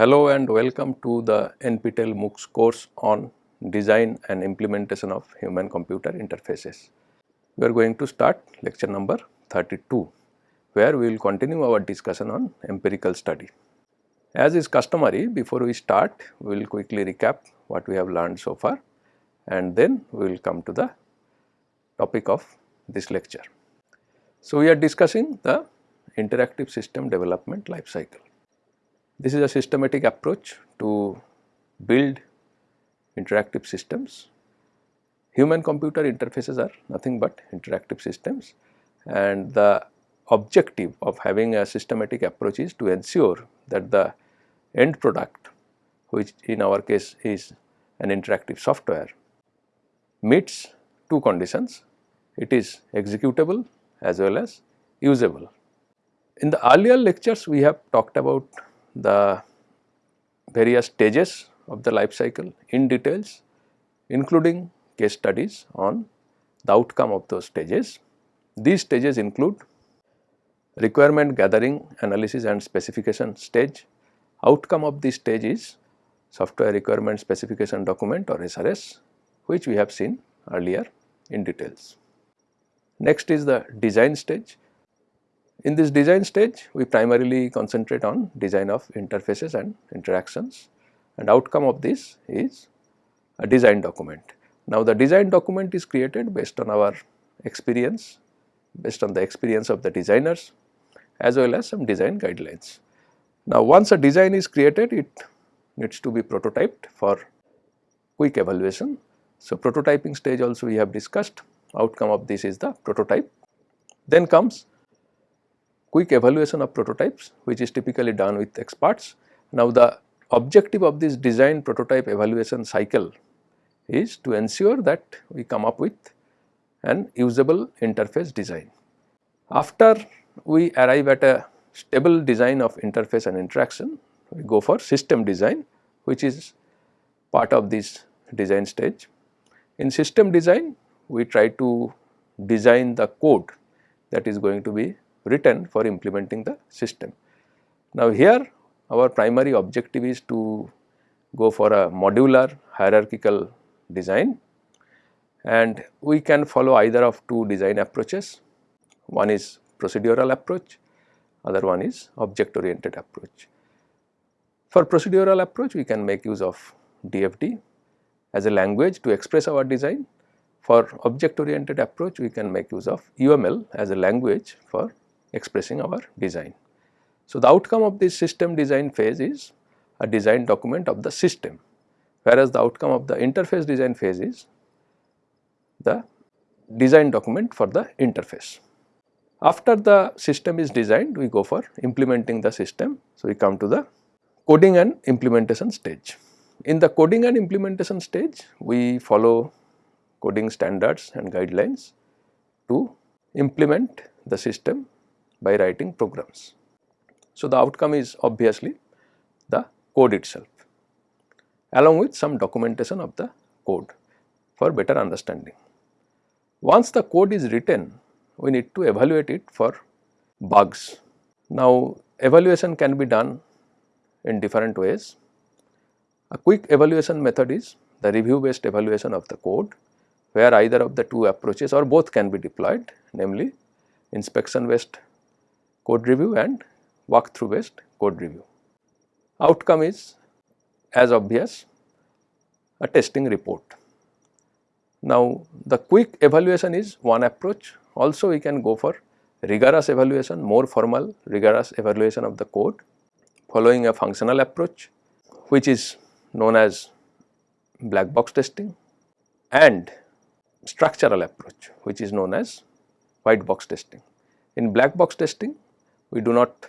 Hello and welcome to the NPTEL MOOCs course on design and implementation of human computer interfaces. We are going to start lecture number 32 where we will continue our discussion on empirical study. As is customary before we start we will quickly recap what we have learned so far and then we will come to the topic of this lecture. So, we are discussing the interactive system development life cycle. This is a systematic approach to build interactive systems. Human computer interfaces are nothing but interactive systems and the objective of having a systematic approach is to ensure that the end product which in our case is an interactive software meets two conditions it is executable as well as usable. In the earlier lectures we have talked about the various stages of the life cycle in details including case studies on the outcome of those stages. These stages include requirement gathering, analysis and specification stage. Outcome of this stage is software requirement specification document or SRS which we have seen earlier in details. Next is the design stage in this design stage, we primarily concentrate on design of interfaces and interactions and outcome of this is a design document. Now, the design document is created based on our experience, based on the experience of the designers as well as some design guidelines. Now, once a design is created, it needs to be prototyped for quick evaluation. So, prototyping stage also we have discussed, outcome of this is the prototype. Then comes quick evaluation of prototypes which is typically done with experts. Now, the objective of this design prototype evaluation cycle is to ensure that we come up with an usable interface design. After we arrive at a stable design of interface and interaction, we go for system design which is part of this design stage. In system design, we try to design the code that is going to be written for implementing the system. Now, here our primary objective is to go for a modular hierarchical design and we can follow either of two design approaches. One is procedural approach, other one is object oriented approach. For procedural approach, we can make use of DFD as a language to express our design. For object oriented approach, we can make use of UML as a language for expressing our design. So, the outcome of this system design phase is a design document of the system, whereas the outcome of the interface design phase is the design document for the interface. After the system is designed, we go for implementing the system. So, we come to the coding and implementation stage. In the coding and implementation stage, we follow coding standards and guidelines to implement the system by writing programs. So, the outcome is obviously the code itself along with some documentation of the code for better understanding. Once the code is written, we need to evaluate it for bugs. Now, evaluation can be done in different ways. A quick evaluation method is the review based evaluation of the code where either of the two approaches or both can be deployed namely inspection based code review and walkthrough based code review. Outcome is as obvious a testing report. Now, the quick evaluation is one approach also we can go for rigorous evaluation more formal rigorous evaluation of the code following a functional approach which is known as black box testing and structural approach which is known as white box testing. In black box testing we do not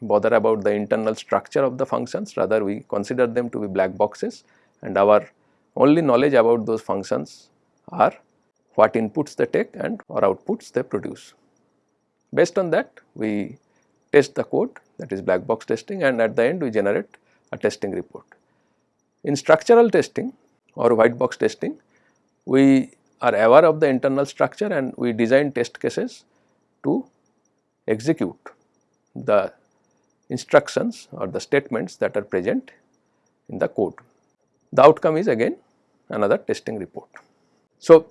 bother about the internal structure of the functions rather we consider them to be black boxes and our only knowledge about those functions are what inputs they take and or outputs they produce. Based on that we test the code that is black box testing and at the end we generate a testing report. In structural testing or white box testing we are aware of the internal structure and we design test cases to execute the instructions or the statements that are present in the code. The outcome is again another testing report. So,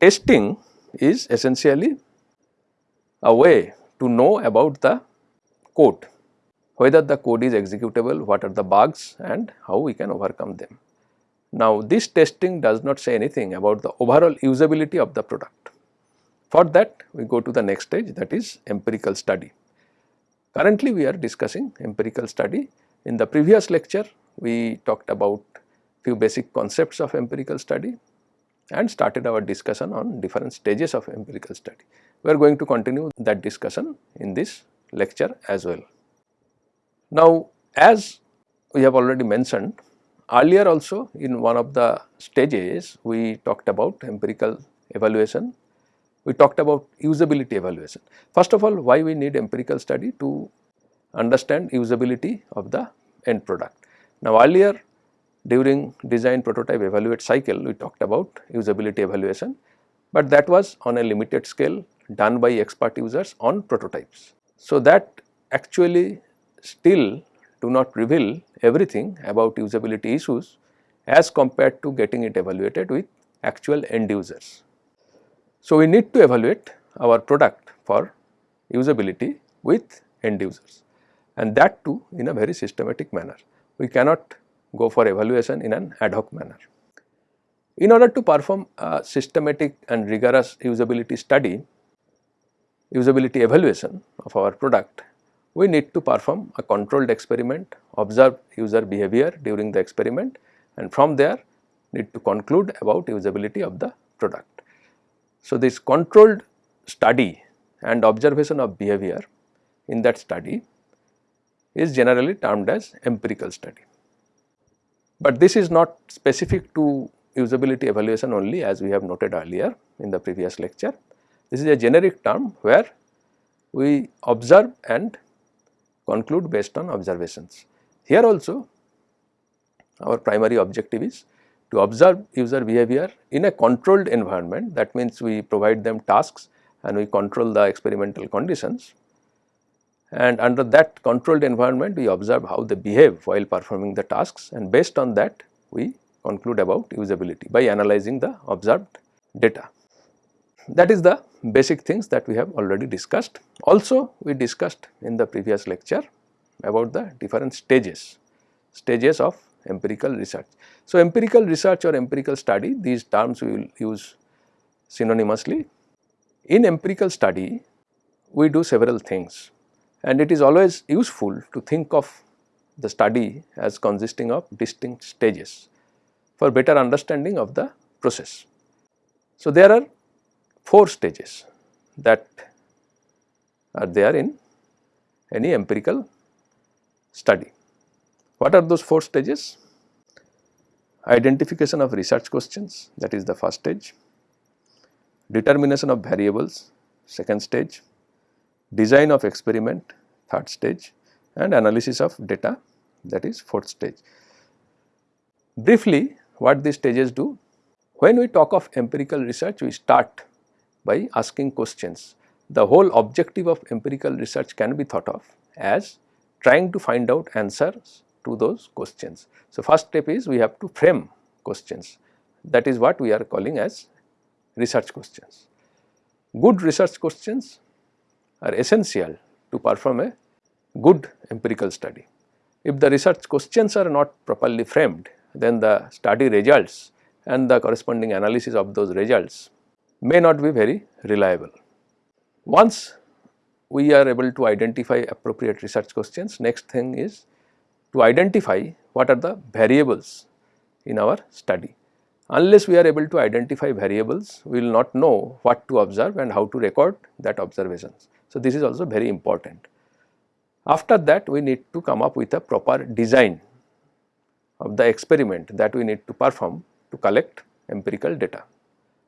testing is essentially a way to know about the code, whether the code is executable, what are the bugs and how we can overcome them. Now, this testing does not say anything about the overall usability of the product. For that we go to the next stage that is empirical study. Currently we are discussing empirical study. In the previous lecture we talked about few basic concepts of empirical study and started our discussion on different stages of empirical study. We are going to continue that discussion in this lecture as well. Now, as we have already mentioned earlier also in one of the stages we talked about empirical evaluation, we talked about usability evaluation. First of all why we need empirical study to understand usability of the end product. Now earlier during design prototype evaluate cycle we talked about usability evaluation, but that was on a limited scale done by expert users on prototypes. So, that actually still do not reveal everything about usability issues as compared to getting it evaluated with actual end users. So, we need to evaluate our product for usability with end users and that too in a very systematic manner. We cannot go for evaluation in an ad hoc manner. In order to perform a systematic and rigorous usability study, usability evaluation of our product, we need to perform a controlled experiment, observe user behavior during the experiment and from there need to conclude about usability of the product. So, this controlled study and observation of behavior in that study is generally termed as empirical study. But this is not specific to usability evaluation only as we have noted earlier in the previous lecture. This is a generic term where we observe and conclude based on observations. Here also our primary objective is to observe user behavior in a controlled environment that means we provide them tasks and we control the experimental conditions and under that controlled environment we observe how they behave while performing the tasks and based on that we conclude about usability by analyzing the observed data. That is the basic things that we have already discussed. Also we discussed in the previous lecture about the different stages, stages of empirical research. So, empirical research or empirical study these terms we will use synonymously. In empirical study we do several things and it is always useful to think of the study as consisting of distinct stages for better understanding of the process. So, there are 4 stages that are there in any empirical study. What are those 4 stages? Identification of research questions that is the first stage, determination of variables second stage, design of experiment third stage and analysis of data that is fourth stage. Briefly what these stages do? When we talk of empirical research we start by asking questions. The whole objective of empirical research can be thought of as trying to find out answers to those questions. So, first step is we have to frame questions that is what we are calling as research questions. Good research questions are essential to perform a good empirical study. If the research questions are not properly framed, then the study results and the corresponding analysis of those results may not be very reliable. Once we are able to identify appropriate research questions, next thing is to identify what are the variables in our study. Unless we are able to identify variables, we will not know what to observe and how to record that observations. So, this is also very important. After that we need to come up with a proper design of the experiment that we need to perform to collect empirical data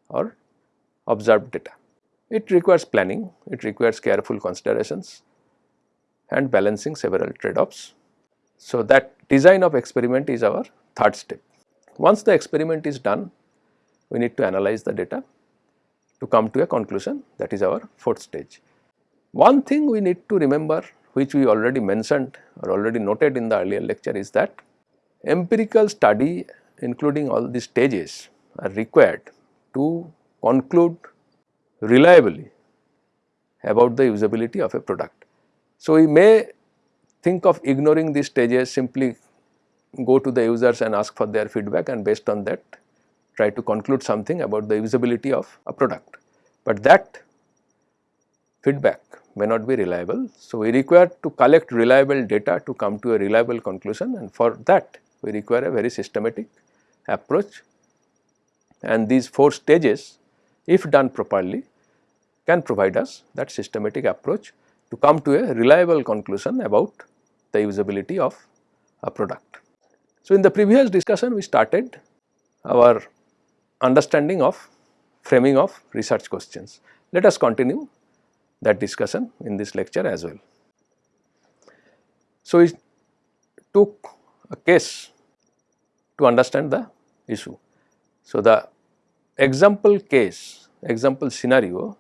or observed data. It requires planning, it requires careful considerations and balancing several trade-offs. So, that design of experiment is our third step. Once the experiment is done, we need to analyze the data to come to a conclusion that is our fourth stage. One thing we need to remember which we already mentioned or already noted in the earlier lecture is that empirical study including all these stages are required to conclude reliably about the usability of a product. So, we may think of ignoring these stages simply go to the users and ask for their feedback and based on that try to conclude something about the usability of a product. But that feedback may not be reliable. So, we require to collect reliable data to come to a reliable conclusion and for that we require a very systematic approach and these 4 stages if done properly can provide us that systematic approach to come to a reliable conclusion about the usability of a product. So, in the previous discussion we started our understanding of framing of research questions. Let us continue that discussion in this lecture as well. So, we took a case to understand the issue. So, the example case, example scenario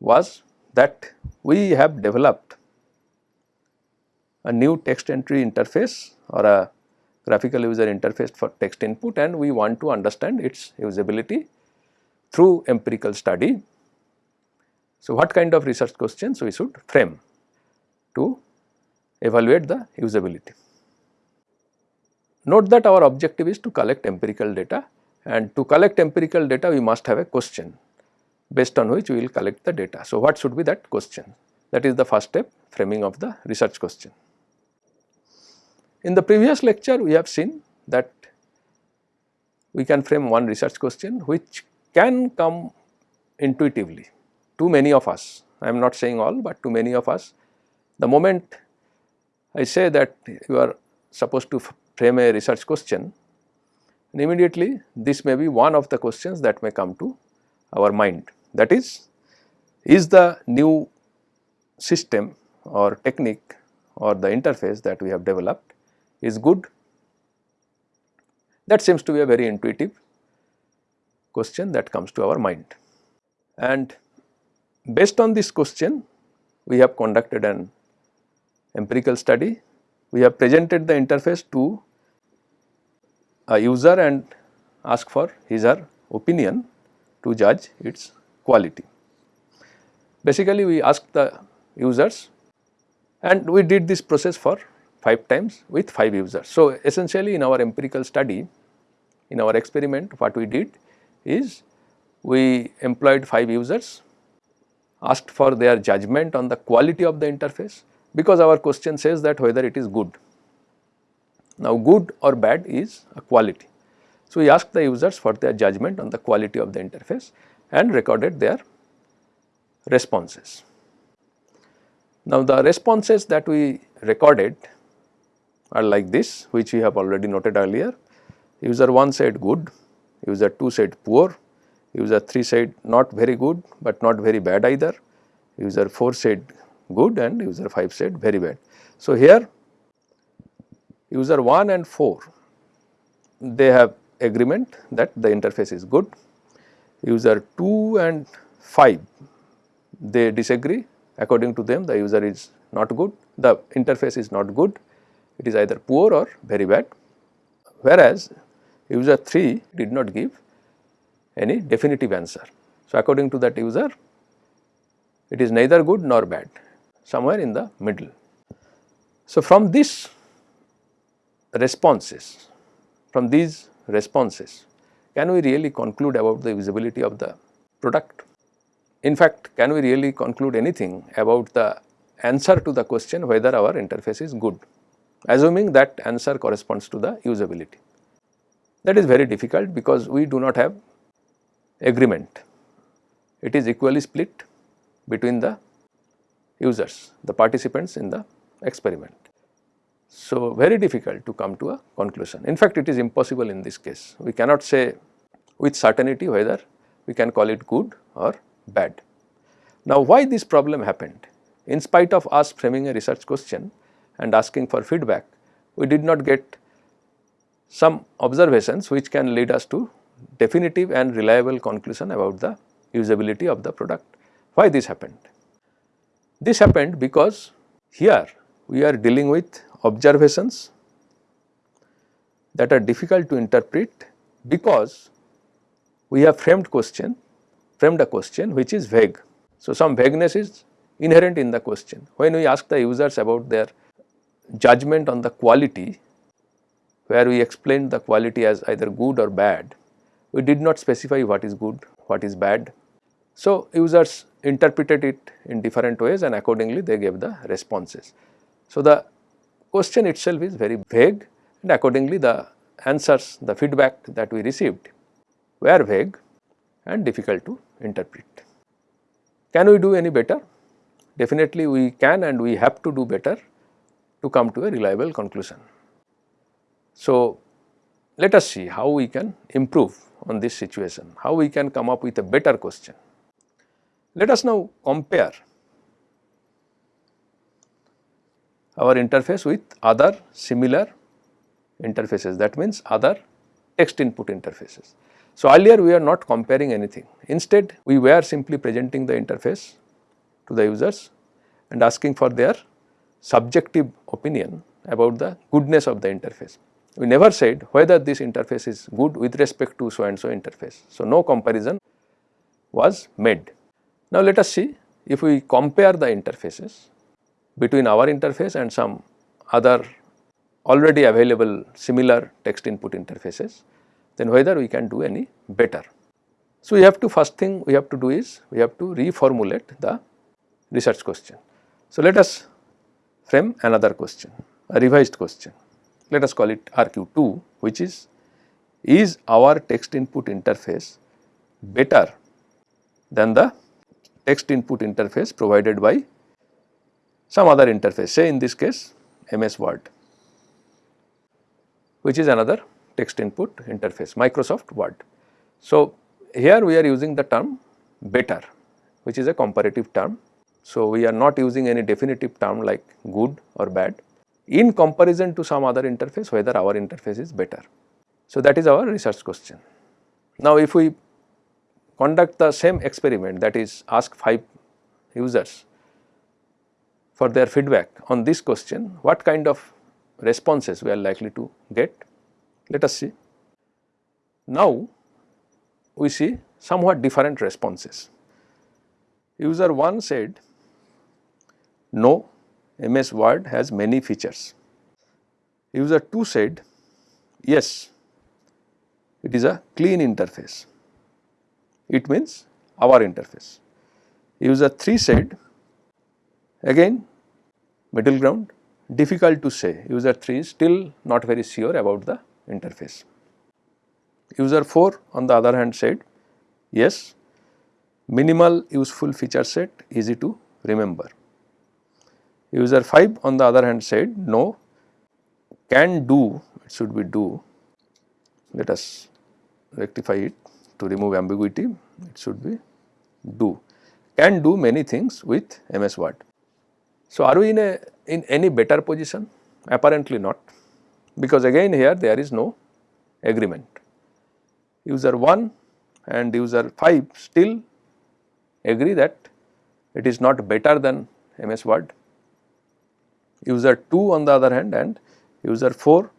was that we have developed a new text entry interface or a graphical user interface for text input and we want to understand its usability through empirical study. So, what kind of research questions we should frame to evaluate the usability. Note that our objective is to collect empirical data and to collect empirical data we must have a question based on which we will collect the data. So, what should be that question? That is the first step framing of the research question. In the previous lecture we have seen that we can frame one research question which can come intuitively to many of us. I am not saying all, but to many of us the moment I say that you are supposed to frame a research question and immediately this may be one of the questions that may come to our mind. That is, is the new system or technique or the interface that we have developed is good? That seems to be a very intuitive question that comes to our mind. And based on this question, we have conducted an empirical study. We have presented the interface to a user and ask for his or opinion to judge its quality. Basically, we asked the users and we did this process for 5 times with 5 users. So, essentially in our empirical study, in our experiment what we did is we employed 5 users, asked for their judgment on the quality of the interface because our question says that whether it is good. Now, good or bad is a quality. So, we asked the users for their judgment on the quality of the interface and recorded their responses. Now, the responses that we recorded are like this which we have already noted earlier. User 1 said good, user 2 said poor, user 3 said not very good, but not very bad either, user 4 said good and user 5 said very bad. So, here user 1 and 4 they have agreement that the interface is good, user 2 and 5 they disagree. According to them the user is not good, the interface is not good it is either poor or very bad whereas user 3 did not give any definitive answer. So, according to that user it is neither good nor bad somewhere in the middle. So, from this responses from these responses can we really conclude about the usability of the product? In fact, can we really conclude anything about the answer to the question whether our interface is good? Assuming that answer corresponds to the usability. That is very difficult because we do not have agreement. It is equally split between the users, the participants in the experiment. So, very difficult to come to a conclusion. In fact, it is impossible in this case. We cannot say with certainty whether we can call it good or bad. Now, why this problem happened? In spite of us framing a research question, and asking for feedback, we did not get some observations which can lead us to definitive and reliable conclusion about the usability of the product. Why this happened? This happened because Here we are dealing with observations that are difficult to interpret because we have framed question, framed a question which is vague. So, some vagueness is inherent in the question. When we ask the users about their judgment on the quality, where we explained the quality as either good or bad, we did not specify what is good, what is bad. So, users interpreted it in different ways and accordingly they gave the responses. So, the question itself is very vague and accordingly the answers, the feedback that we received were vague and difficult to interpret. Can we do any better? Definitely we can and we have to do better to come to a reliable conclusion. So, let us see how we can improve on this situation, how we can come up with a better question. Let us now compare our interface with other similar interfaces that means other text input interfaces. So, earlier we are not comparing anything instead we were simply presenting the interface to the users and asking for their subjective opinion about the goodness of the interface. We never said whether this interface is good with respect to so and so interface. So, no comparison was made. Now, let us see if we compare the interfaces between our interface and some other already available similar text input interfaces, then whether we can do any better. So, we have to first thing we have to do is we have to reformulate the research question. So, let us frame another question, a revised question. Let us call it RQ2 which is, is our text input interface better than the text input interface provided by some other interface say in this case MS Word which is another text input interface Microsoft Word. So, here we are using the term better which is a comparative term so, we are not using any definitive term like good or bad in comparison to some other interface whether our interface is better. So, that is our research question. Now, if we conduct the same experiment that is ask 5 users for their feedback on this question, what kind of responses we are likely to get? Let us see. Now, we see somewhat different responses. User 1 said no, MS Word has many features. User 2 said, yes, it is a clean interface. It means our interface. User 3 said, again middle ground, difficult to say. User 3 is still not very sure about the interface. User 4 on the other hand said, yes, minimal useful feature set, easy to remember. User 5 on the other hand said no, can do, it should be do. Let us rectify it to remove ambiguity, it should be do, can do many things with MS Word. So, are we in a in any better position? Apparently not, because again here there is no agreement. User 1 and user 5 still agree that it is not better than MS Word User 2 on the other hand and user 4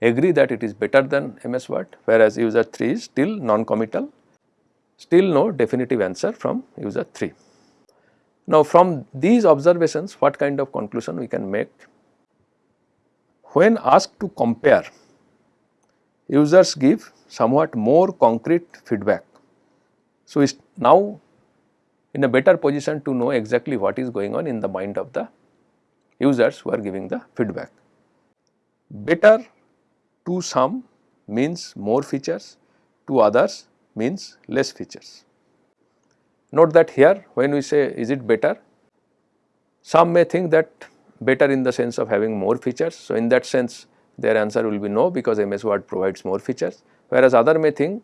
agree that it is better than MS Word whereas user 3 is still non-committal, still no definitive answer from user 3. Now from these observations what kind of conclusion we can make? When asked to compare, users give somewhat more concrete feedback. So, is now in a better position to know exactly what is going on in the mind of the users who are giving the feedback. Better to some means more features, to others means less features. Note that here when we say is it better, some may think that better in the sense of having more features. So, in that sense their answer will be no because MS Word provides more features, whereas other may think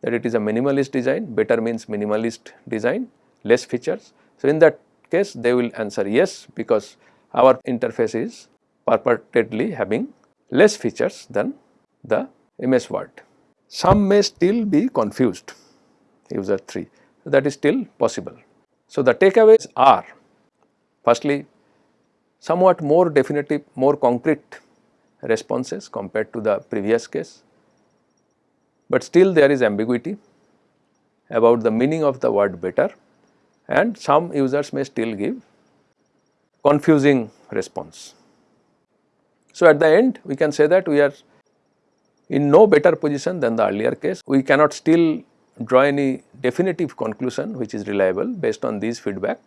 that it is a minimalist design, better means minimalist design, less features. So, in that case they will answer yes because our interface is purportedly having less features than the MS Word. Some may still be confused user 3 that is still possible. So, the takeaways are firstly somewhat more definitive, more concrete responses compared to the previous case, but still there is ambiguity about the meaning of the word better and some users may still give confusing response. So, at the end we can say that we are in no better position than the earlier case. We cannot still draw any definitive conclusion which is reliable based on these feedback,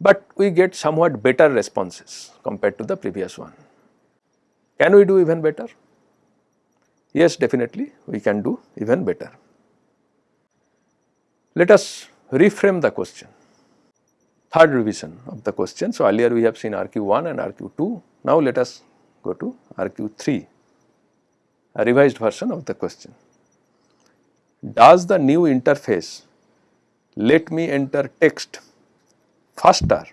but we get somewhat better responses compared to the previous one. Can we do even better? Yes, definitely we can do even better. Let us reframe the question, third revision of the question. So, earlier we have seen RQ1 and RQ2, now let us go to RQ3, a revised version of the question. Does the new interface let me enter text faster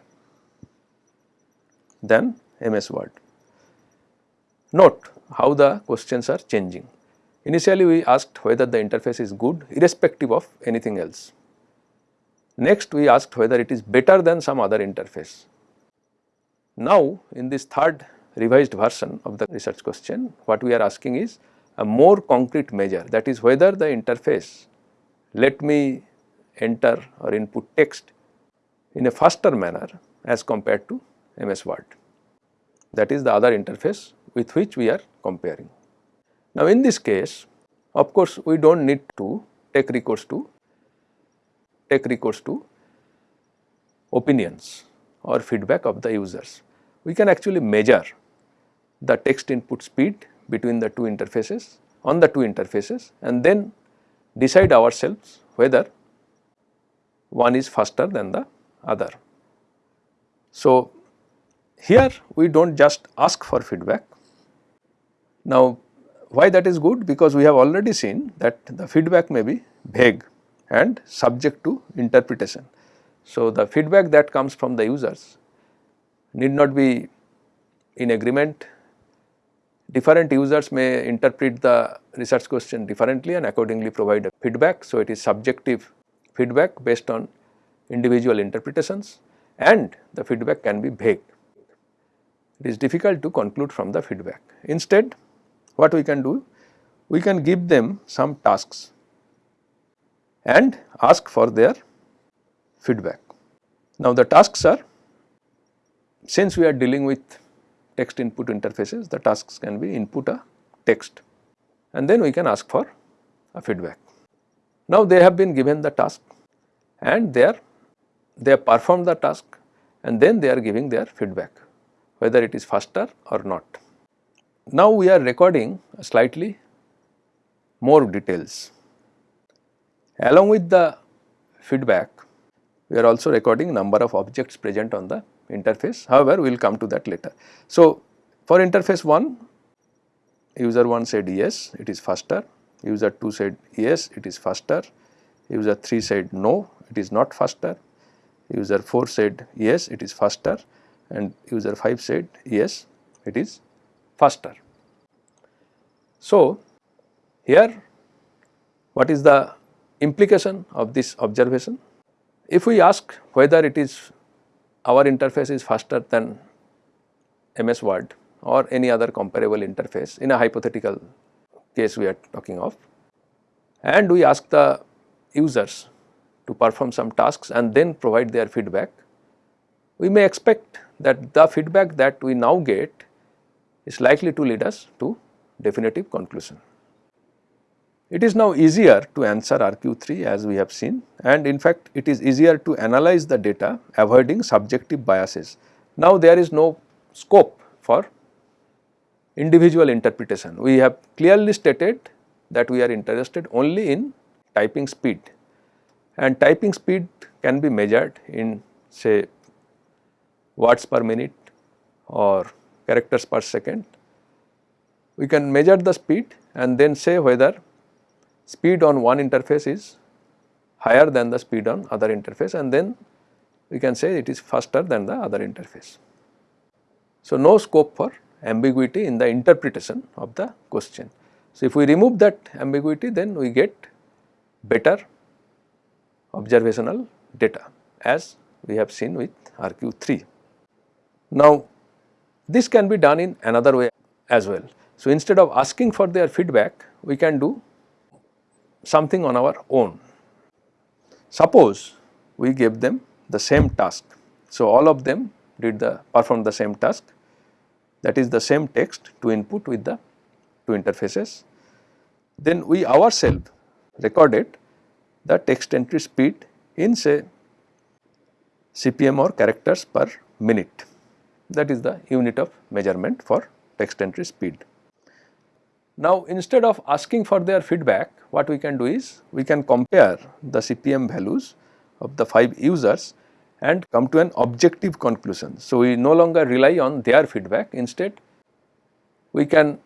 than MS Word? Note how the questions are changing. Initially we asked whether the interface is good irrespective of anything else. Next we asked whether it is better than some other interface. Now in this third revised version of the research question what we are asking is a more concrete measure that is whether the interface let me enter or input text in a faster manner as compared to MS Word. That is the other interface with which we are comparing. Now, in this case of course, we do not need to take recourse to take recourse to opinions or feedback of the users. We can actually measure the text input speed between the two interfaces on the two interfaces and then decide ourselves whether one is faster than the other. So, here we do not just ask for feedback. Now, why that is good? Because we have already seen that the feedback may be vague and subject to interpretation. So, the feedback that comes from the users need not be in agreement different users may interpret the research question differently and accordingly provide a feedback. So, it is subjective feedback based on individual interpretations and the feedback can be vague. It is difficult to conclude from the feedback. Instead, what we can do? We can give them some tasks and ask for their feedback. Now, the tasks are since we are dealing with text input interfaces, the tasks can be input a text and then we can ask for a feedback. Now, they have been given the task and they are they have performed the task and then they are giving their feedback whether it is faster or not. Now, we are recording slightly more details. Along with the feedback, we are also recording number of objects present on the interface. However we will come to that later. So, for interface 1 user 1 said yes it is faster, user 2 said yes it is faster, user 3 said no it is not faster, user 4 said yes it is faster. And user 5 said yes it is faster. So, here what is the implication of this observation? If we ask whether it is our interface is faster than MS Word or any other comparable interface in a hypothetical case we are talking of and we ask the users to perform some tasks and then provide their feedback, we may expect that the feedback that we now get is likely to lead us to definitive conclusion. It is now easier to answer RQ3 as we have seen and in fact it is easier to analyze the data avoiding subjective biases. Now there is no scope for individual interpretation. We have clearly stated that we are interested only in typing speed and typing speed can be measured in say words per minute or characters per second. We can measure the speed and then say whether speed on one interface is higher than the speed on other interface and then we can say it is faster than the other interface. So, no scope for ambiguity in the interpretation of the question. So, if we remove that ambiguity then we get better observational data as we have seen with RQ3. Now, this can be done in another way as well. So, instead of asking for their feedback, we can do something on our own. Suppose we gave them the same task. So, all of them did the perform the same task that is the same text to input with the two interfaces. Then we ourselves recorded the text entry speed in say CPM or characters per minute that is the unit of measurement for text entry speed. Now instead of asking for their feedback what we can do is we can compare the CPM values of the 5 users and come to an objective conclusion. So we no longer rely on their feedback instead we can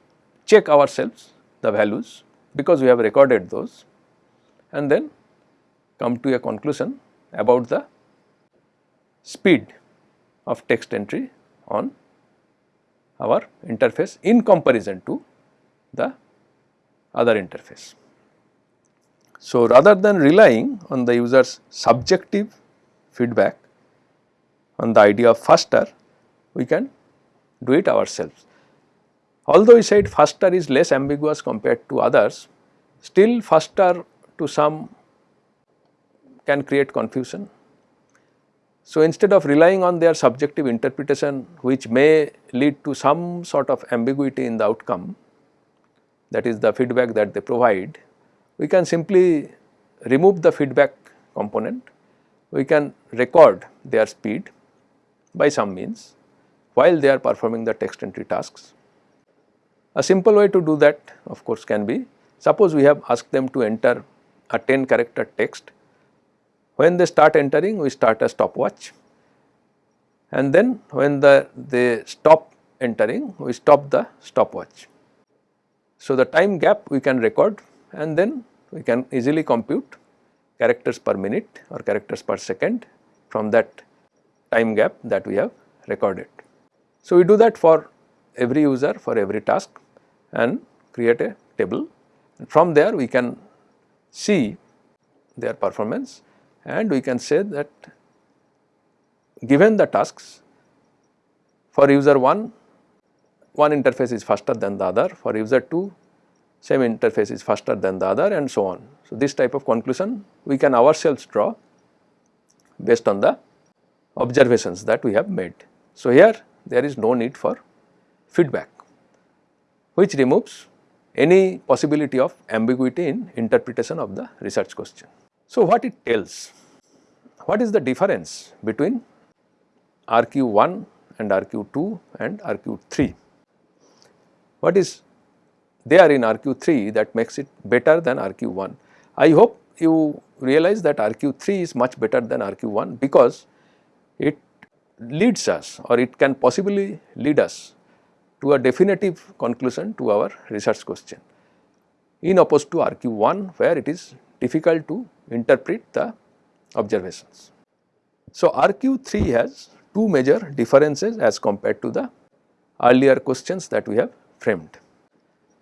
check ourselves the values because we have recorded those and then come to a conclusion about the speed of text entry on our interface in comparison to the other interface. So, rather than relying on the user's subjective feedback on the idea of faster, we can do it ourselves. Although we said faster is less ambiguous compared to others, still faster to some can create confusion so, instead of relying on their subjective interpretation which may lead to some sort of ambiguity in the outcome that is the feedback that they provide, we can simply remove the feedback component, we can record their speed by some means while they are performing the text entry tasks. A simple way to do that of course can be suppose we have asked them to enter a 10 character text when they start entering, we start a stopwatch and then when the they stop entering, we stop the stopwatch. So, the time gap we can record and then we can easily compute characters per minute or characters per second from that time gap that we have recorded. So, we do that for every user for every task and create a table. From there we can see their performance and we can say that given the tasks for user 1, one interface is faster than the other, for user 2 same interface is faster than the other and so on. So, this type of conclusion we can ourselves draw based on the observations that we have made. So, here there is no need for feedback which removes any possibility of ambiguity in interpretation of the research question. So, what it tells? What is the difference between RQ1 and RQ2 and RQ3? What is there in RQ3 that makes it better than RQ1? I hope you realize that RQ3 is much better than RQ1 because it leads us or it can possibly lead us to a definitive conclusion to our research question in opposed to RQ1 where it is difficult to interpret the observations. So, RQ3 has two major differences as compared to the earlier questions that we have framed.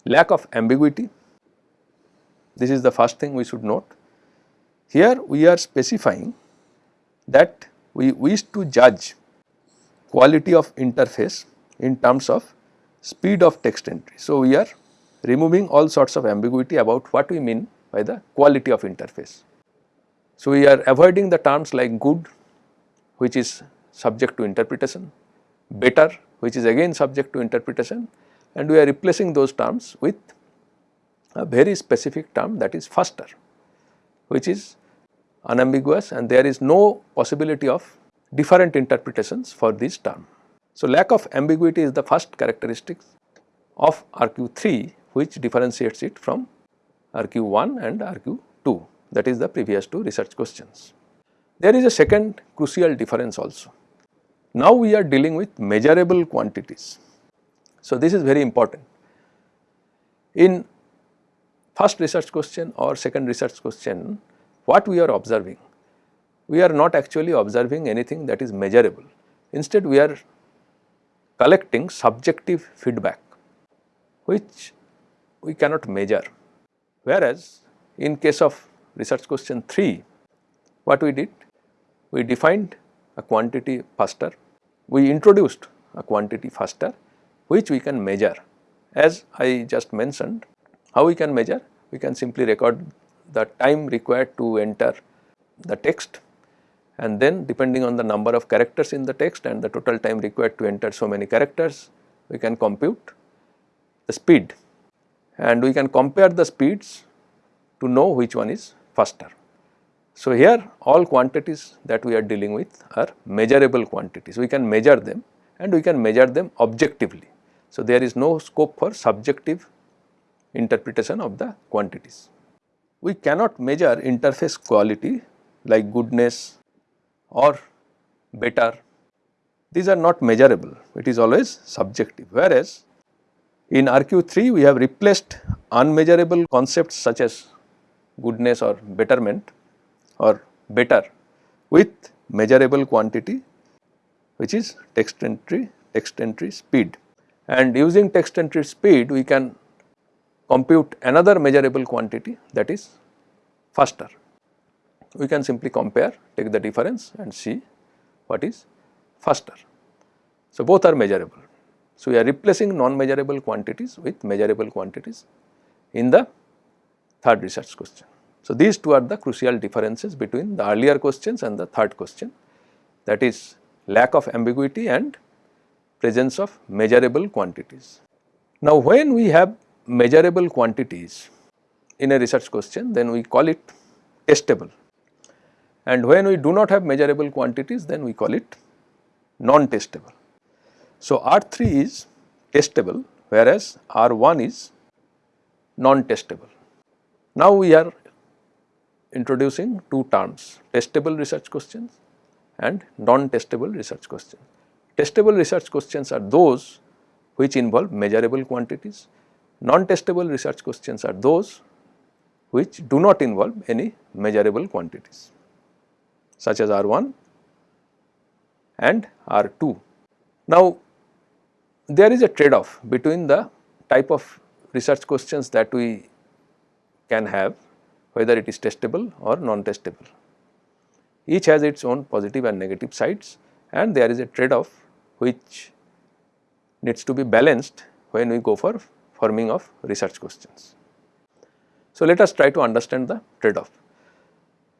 Lack of ambiguity, this is the first thing we should note. Here we are specifying that we wish to judge quality of interface in terms of speed of text entry. So, we are removing all sorts of ambiguity about what we mean by the quality of interface. So, we are avoiding the terms like good which is subject to interpretation, better which is again subject to interpretation and we are replacing those terms with a very specific term that is faster which is unambiguous and there is no possibility of different interpretations for this term. So, lack of ambiguity is the first characteristic of RQ3 which differentiates it from RQ1 and RQ2 that is the previous two research questions. There is a second crucial difference also. Now we are dealing with measurable quantities. So this is very important. In first research question or second research question, what we are observing? We are not actually observing anything that is measurable. Instead, we are collecting subjective feedback, which we cannot measure. Whereas, in case of research question 3, what we did? We defined a quantity faster we introduced a quantity faster which we can measure. As I just mentioned, how we can measure? We can simply record the time required to enter the text and then depending on the number of characters in the text and the total time required to enter so many characters, we can compute the speed and we can compare the speeds to know which one is faster. So, here all quantities that we are dealing with are measurable quantities, we can measure them and we can measure them objectively. So, there is no scope for subjective interpretation of the quantities. We cannot measure interface quality like goodness or better, these are not measurable, it is always subjective. Whereas, in RQ3 we have replaced unmeasurable concepts such as goodness or betterment or better with measurable quantity which is text entry, text entry speed. And using text entry speed we can compute another measurable quantity that is faster. We can simply compare, take the difference and see what is faster. So, both are measurable. So, we are replacing non-measurable quantities with measurable quantities in the third research question. So, these two are the crucial differences between the earlier questions and the third question that is lack of ambiguity and presence of measurable quantities. Now, when we have measurable quantities in a research question then we call it testable and when we do not have measurable quantities then we call it non-testable. So, R3 is testable whereas R1 is non-testable. Now, we are introducing two terms testable research questions and non-testable research questions. Testable research questions are those which involve measurable quantities, non-testable research questions are those which do not involve any measurable quantities such as R1 and R2. Now, there is a trade off between the type of research questions that we can have whether it is testable or non-testable. Each has its own positive and negative sides and there is a trade off which needs to be balanced when we go for forming of research questions. So, let us try to understand the trade off.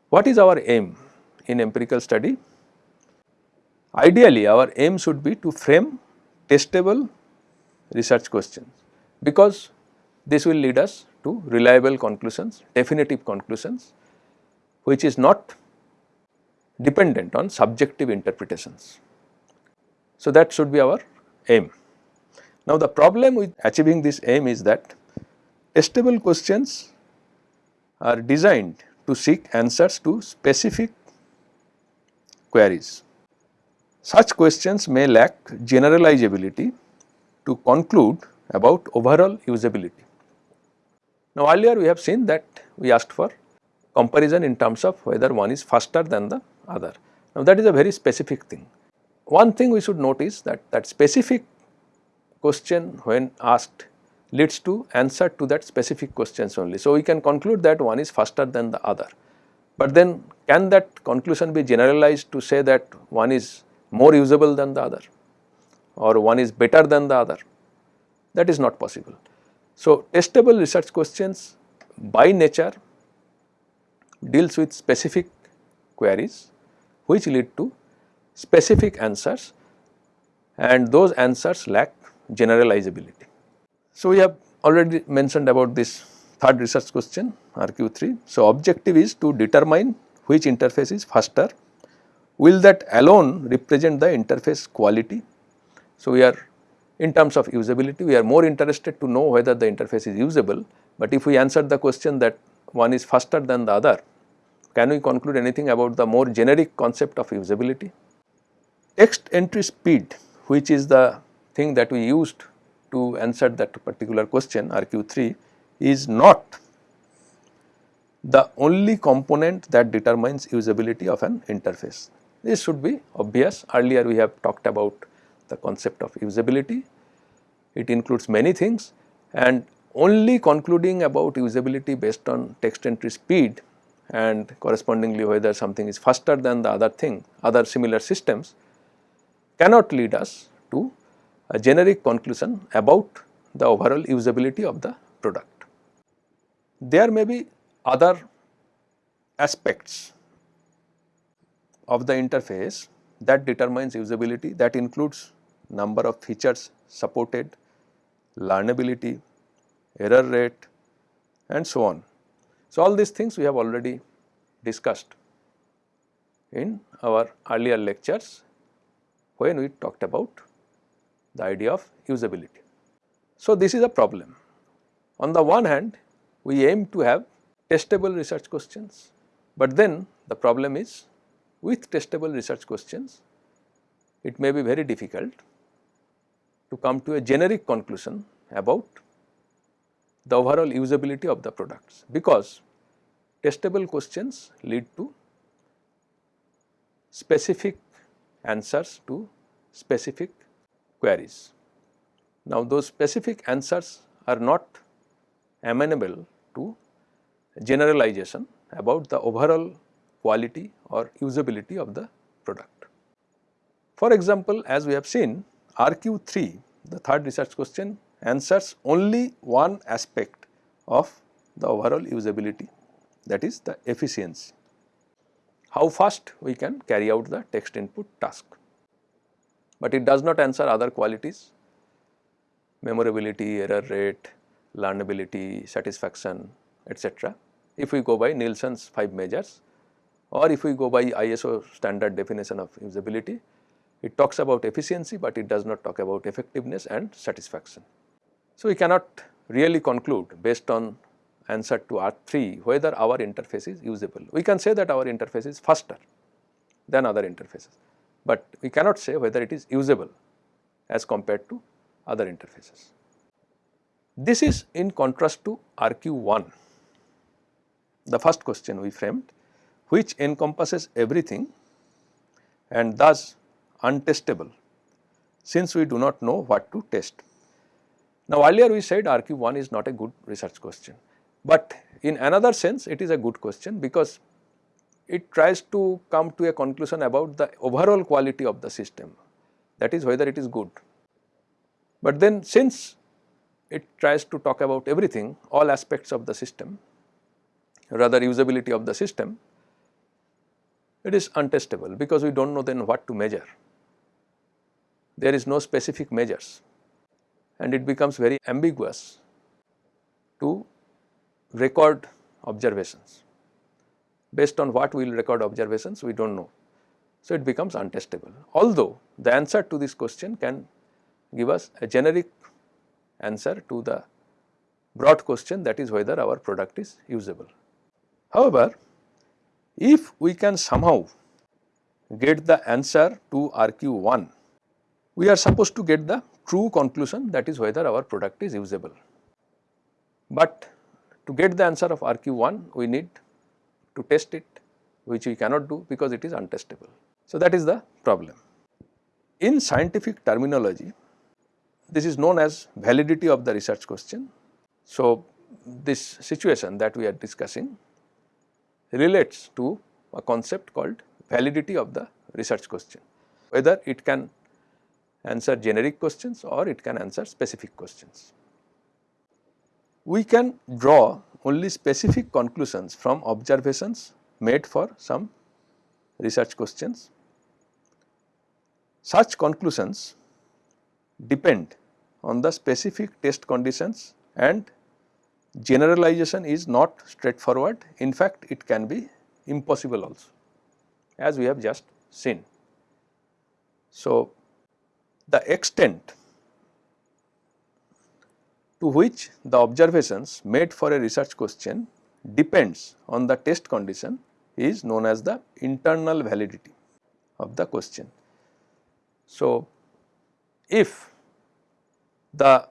What is our aim in empirical study? Ideally, our aim should be to frame testable research questions because this will lead us to reliable conclusions, definitive conclusions which is not dependent on subjective interpretations. So, that should be our aim. Now, the problem with achieving this aim is that testable questions are designed to seek answers to specific queries. Such questions may lack generalizability to conclude about overall usability. Now, earlier we have seen that we asked for comparison in terms of whether one is faster than the other. Now, that is a very specific thing. One thing we should notice that that specific question when asked leads to answer to that specific questions only. So, we can conclude that one is faster than the other, but then can that conclusion be generalized to say that one is more usable than the other or one is better than the other? That is not possible. So, testable research questions by nature deals with specific queries which lead to specific answers and those answers lack generalizability. So, we have already mentioned about this third research question RQ3. So, objective is to determine which interface is faster. Will that alone represent the interface quality? So, we are in terms of usability we are more interested to know whether the interface is usable, but if we answer the question that one is faster than the other, can we conclude anything about the more generic concept of usability? Text entry speed which is the thing that we used to answer that particular question RQ3 is not the only component that determines usability of an interface. This should be obvious earlier we have talked about the concept of usability. It includes many things and only concluding about usability based on text entry speed and correspondingly whether something is faster than the other thing, other similar systems cannot lead us to a generic conclusion about the overall usability of the product. There may be other aspects of the interface that determines usability that includes number of features supported, learnability, error rate and so on. So, all these things we have already discussed in our earlier lectures when we talked about the idea of usability. So, this is a problem. On the one hand, we aim to have testable research questions, but then the problem is with testable research questions, it may be very difficult to come to a generic conclusion about the overall usability of the products because testable questions lead to specific answers to specific queries. Now, those specific answers are not amenable to generalization about the overall quality or usability of the product. For example, as we have seen RQ3 the third research question answers only one aspect of the overall usability that is the efficiency. How fast we can carry out the text input task, but it does not answer other qualities memorability, error rate, learnability, satisfaction etc. if we go by Nielsen's 5 measures or if we go by ISO standard definition of usability, it talks about efficiency, but it does not talk about effectiveness and satisfaction. So, we cannot really conclude based on answer to R3 whether our interface is usable. We can say that our interface is faster than other interfaces, but we cannot say whether it is usable as compared to other interfaces. This is in contrast to RQ1, the first question we framed which encompasses everything and thus untestable since we do not know what to test. Now earlier we said RQ1 is not a good research question, but in another sense it is a good question because it tries to come to a conclusion about the overall quality of the system that is whether it is good. But then since it tries to talk about everything all aspects of the system rather usability of the system it is untestable because we do not know then what to measure. There is no specific measures and it becomes very ambiguous to record observations. Based on what we will record observations we do not know. So, it becomes untestable. Although the answer to this question can give us a generic answer to the broad question that is whether our product is usable. However, if we can somehow get the answer to RQ1, we are supposed to get the true conclusion that is whether our product is usable. But to get the answer of RQ1, we need to test it which we cannot do because it is untestable. So, that is the problem. In scientific terminology, this is known as validity of the research question. So, this situation that we are discussing relates to a concept called validity of the research question, whether it can answer generic questions or it can answer specific questions. We can draw only specific conclusions from observations made for some research questions. Such conclusions depend on the specific test conditions and generalization is not straightforward. In fact, it can be impossible also as we have just seen. So, the extent to which the observations made for a research question depends on the test condition is known as the internal validity of the question. So, if the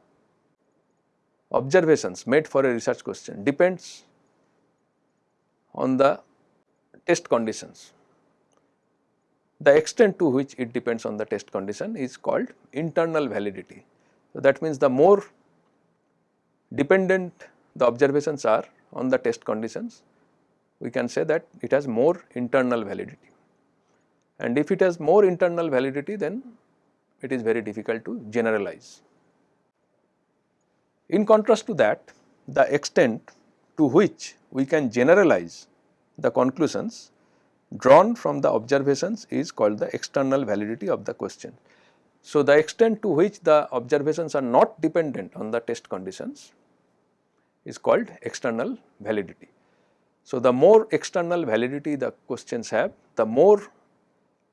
observations made for a research question depends on the test conditions. The extent to which it depends on the test condition is called internal validity. So, that means the more dependent the observations are on the test conditions, we can say that it has more internal validity. And if it has more internal validity then it is very difficult to generalize. In contrast to that, the extent to which we can generalize the conclusions drawn from the observations is called the external validity of the question. So, the extent to which the observations are not dependent on the test conditions is called external validity. So, the more external validity the questions have, the more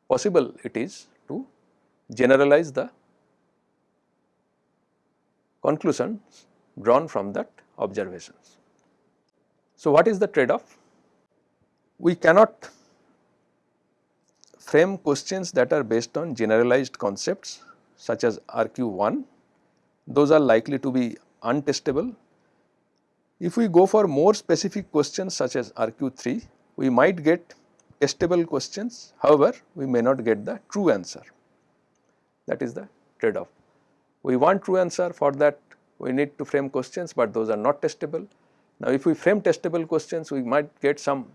possible it is to generalize the conclusions drawn from that observations. So, what is the trade off? We cannot frame questions that are based on generalized concepts such as RQ1, those are likely to be untestable. If we go for more specific questions such as RQ3, we might get testable questions, however, we may not get the true answer. That is the trade off. We want true answer for that we need to frame questions, but those are not testable. Now, if we frame testable questions, we might get some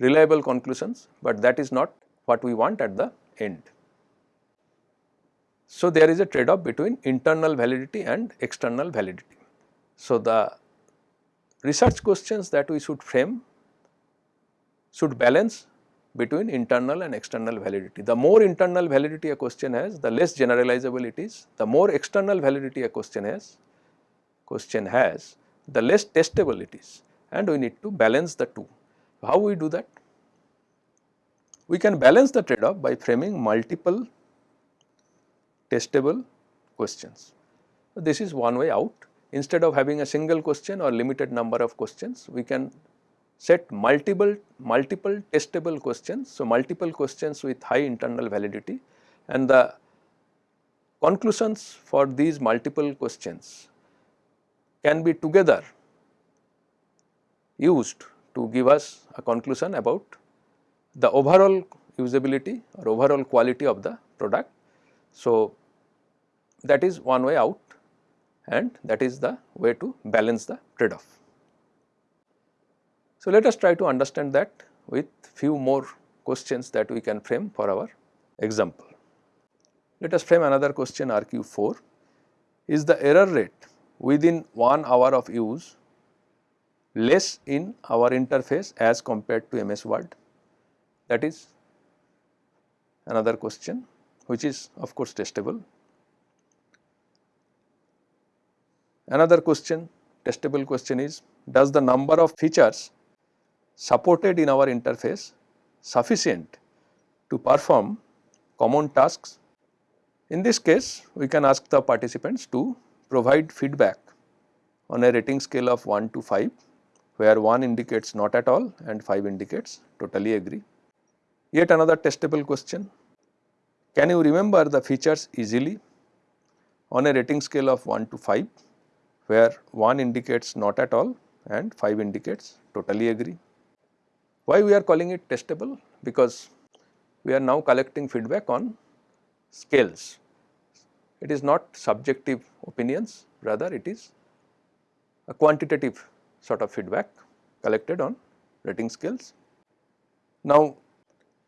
reliable conclusions, but that is not what we want at the end. So, there is a trade off between internal validity and external validity. So, the research questions that we should frame should balance between internal and external validity. The more internal validity a question has, the less generalizable it is. The more external validity a question has, question has, the less testable it is and we need to balance the two. How we do that? We can balance the trade off by framing multiple testable questions. This is one way out. Instead of having a single question or limited number of questions, we can set multiple multiple testable questions. So, multiple questions with high internal validity and the conclusions for these multiple questions can be together used to give us a conclusion about the overall usability or overall quality of the product. So, that is one way out and that is the way to balance the trade off. So, let us try to understand that with few more questions that we can frame for our example. Let us frame another question RQ4. Is the error rate within 1 hour of use less in our interface as compared to MS Word? That is another question which is of course testable. Another question, testable question is, does the number of features supported in our interface sufficient to perform common tasks. In this case, we can ask the participants to provide feedback on a rating scale of 1 to 5, where 1 indicates not at all and 5 indicates totally agree. Yet another testable question, can you remember the features easily on a rating scale of 1 to 5, where 1 indicates not at all and 5 indicates totally agree. Why we are calling it testable? Because we are now collecting feedback on scales. It is not subjective opinions, rather it is a quantitative sort of feedback collected on rating scales. Now,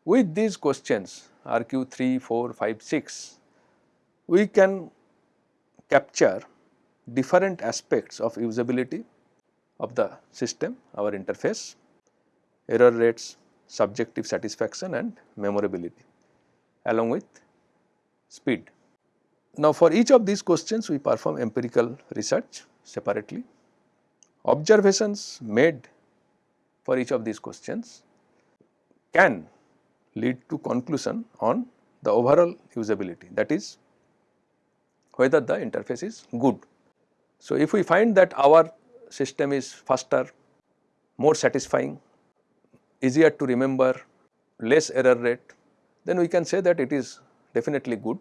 with these questions RQ 3, 4, 5, 6, we can capture different aspects of usability of the system, our interface error rates, subjective satisfaction and memorability along with speed. Now, for each of these questions we perform empirical research separately. Observations made for each of these questions can lead to conclusion on the overall usability that is whether the interface is good. So, if we find that our system is faster, more satisfying easier to remember, less error rate, then we can say that it is definitely good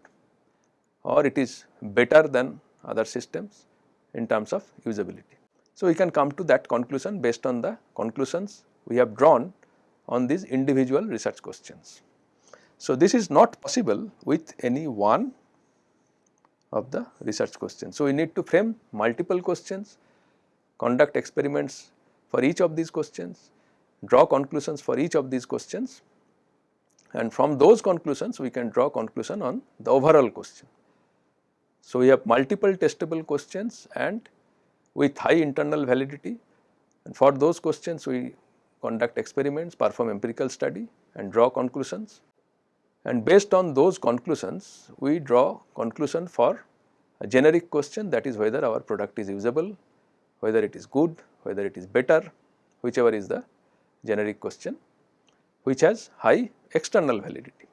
or it is better than other systems in terms of usability. So, we can come to that conclusion based on the conclusions we have drawn on these individual research questions. So, this is not possible with any one of the research questions. So, we need to frame multiple questions, conduct experiments for each of these questions draw conclusions for each of these questions and from those conclusions we can draw conclusion on the overall question. So, we have multiple testable questions and with high internal validity and for those questions we conduct experiments, perform empirical study and draw conclusions and based on those conclusions we draw conclusion for a generic question that is whether our product is usable, whether it is good, whether it is better, whichever is the generic question which has high external validity.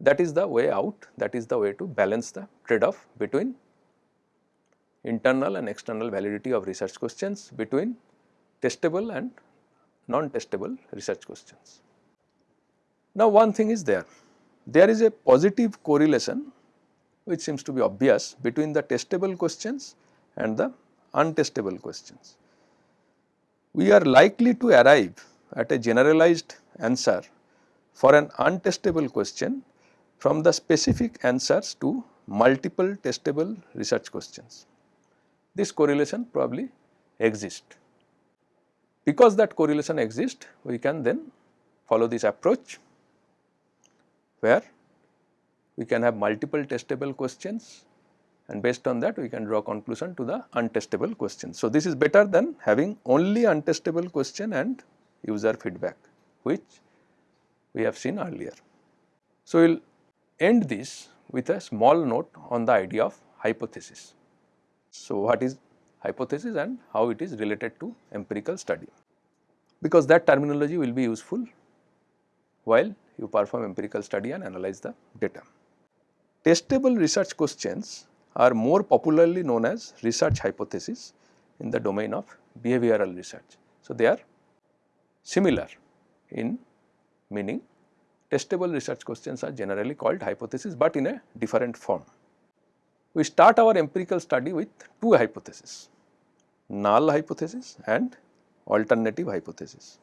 That is the way out, that is the way to balance the trade off between internal and external validity of research questions between testable and non-testable research questions. Now, one thing is there, there is a positive correlation which seems to be obvious between the testable questions and the untestable questions. We are likely to arrive at a generalized answer for an untestable question from the specific answers to multiple testable research questions. This correlation probably exists. Because that correlation exists, we can then follow this approach where we can have multiple testable questions and based on that we can draw conclusion to the untestable questions. So, this is better than having only untestable question and user feedback which we have seen earlier. So, we will end this with a small note on the idea of hypothesis. So, what is hypothesis and how it is related to empirical study because that terminology will be useful while you perform empirical study and analyze the data. Testable research questions are more popularly known as research hypothesis in the domain of behavioral research. So, they are similar in meaning testable research questions are generally called hypothesis, but in a different form. We start our empirical study with two hypotheses, null hypothesis and alternative hypothesis.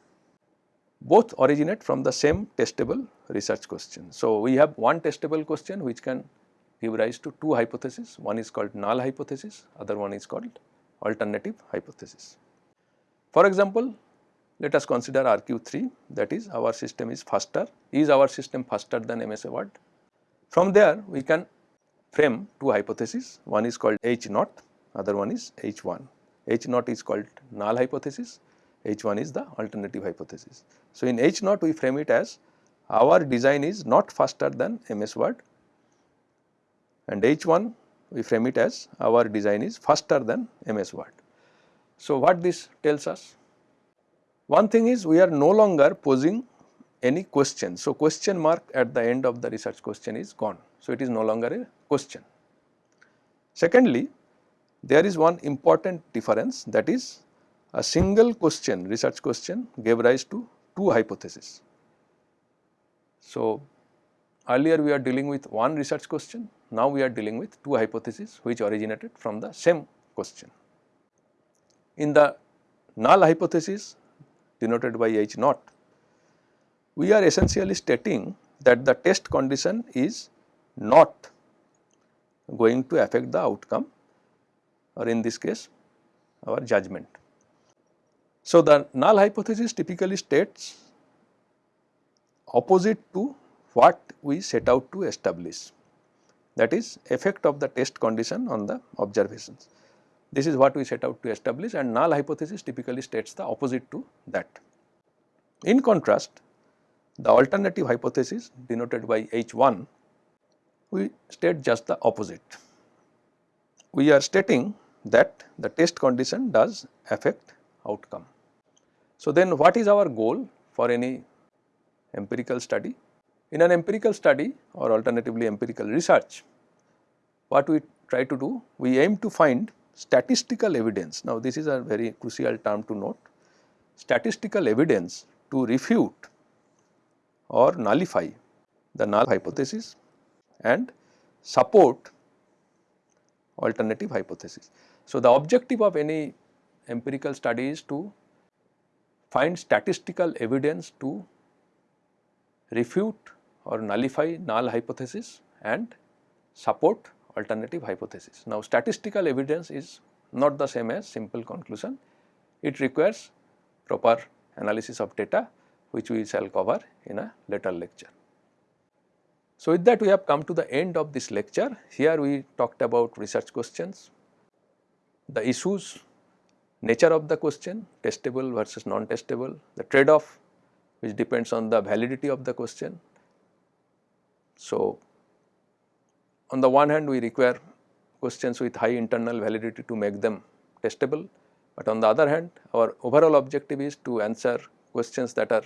Both originate from the same testable research question. So, we have one testable question which can give rise to two hypotheses, one is called null hypothesis, other one is called alternative hypothesis. For example, let us consider RQ3 that is our system is faster, is our system faster than MS Word. From there we can frame two hypotheses, one is called H naught, other one is H1. H naught is called null hypothesis, H1 is the alternative hypothesis. So, in H naught we frame it as our design is not faster than MS Word and H1 we frame it as our design is faster than MS Word. So, what this tells us? One thing is we are no longer posing any question. So, question mark at the end of the research question is gone. So, it is no longer a question. Secondly, there is one important difference that is a single question research question gave rise to two hypotheses. So, earlier we are dealing with one research question, now we are dealing with two hypotheses which originated from the same question. In the null hypothesis denoted by H naught, we are essentially stating that the test condition is not going to affect the outcome or in this case our judgment. So, the null hypothesis typically states opposite to what we set out to establish that is effect of the test condition on the observations. This is what we set out to establish and null hypothesis typically states the opposite to that. In contrast, the alternative hypothesis denoted by H1, we state just the opposite. We are stating that the test condition does affect outcome. So, then what is our goal for any empirical study? In an empirical study or alternatively empirical research, what we try to do? We aim to find statistical evidence. Now, this is a very crucial term to note. Statistical evidence to refute or nullify the null hypothesis and support alternative hypothesis. So, the objective of any empirical study is to find statistical evidence to refute or nullify null hypothesis and support alternative hypothesis. Now, statistical evidence is not the same as simple conclusion, it requires proper analysis of data which we shall cover in a later lecture. So, with that we have come to the end of this lecture. Here we talked about research questions, the issues, nature of the question, testable versus non-testable, the trade off which depends on the validity of the question. So, on the one hand we require questions with high internal validity to make them testable, but on the other hand our overall objective is to answer questions that are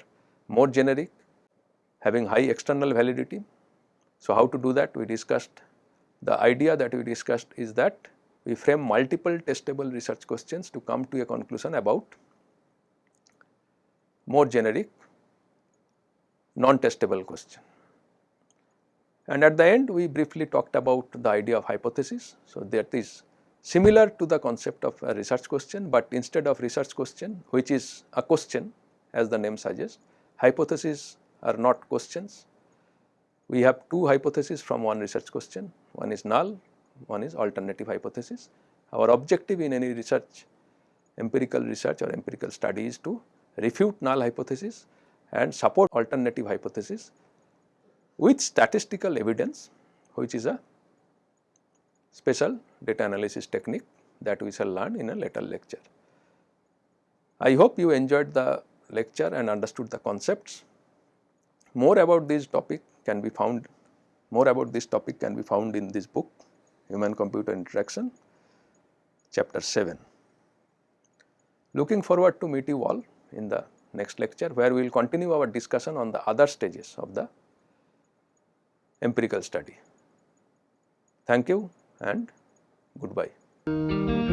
more generic having high external validity. So, how to do that we discussed the idea that we discussed is that we frame multiple testable research questions to come to a conclusion about more generic non-testable question. And at the end we briefly talked about the idea of hypothesis. So, that is similar to the concept of a research question, but instead of research question which is a question as the name suggests, hypotheses are not questions. We have two hypotheses from one research question, one is null, one is alternative hypothesis. Our objective in any research, empirical research or empirical study is to refute null hypothesis and support alternative hypothesis with statistical evidence which is a special data analysis technique that we shall learn in a later lecture. I hope you enjoyed the lecture and understood the concepts. More about this topic can be found, more about this topic can be found in this book human computer interaction chapter 7. Looking forward to meet you all in the next lecture where we will continue our discussion on the other stages of the empirical study. Thank you and goodbye.